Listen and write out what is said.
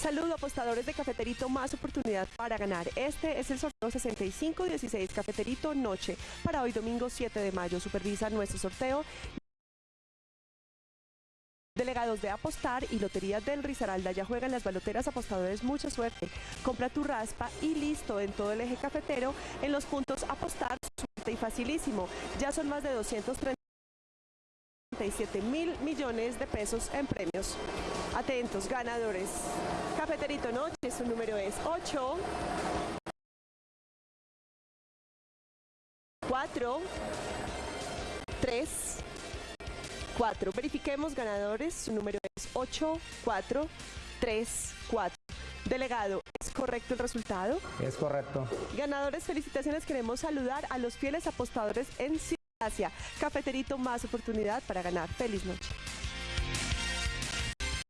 Saludo apostadores de Cafeterito, más oportunidad para ganar. Este es el sorteo 6516 Cafeterito Noche para hoy domingo 7 de mayo. Supervisa nuestro sorteo Delegados de Apostar y Loterías del Risaralda ya juegan las baloteras apostadores. Mucha suerte. Compra tu raspa y listo en todo el eje cafetero en los puntos Apostar. Suerte y facilísimo. Ya son más de 237 mil millones de pesos en premios. Atentos, ganadores. Cafeterito Noche, su número es 8. 4 3 4. Verifiquemos ganadores. Su número es 8, 4, 3, 4. Delegado, ¿es correcto el resultado? Es correcto. Ganadores, felicitaciones. Queremos saludar a los fieles apostadores en Asia. Cafeterito, más oportunidad para ganar. Feliz noche.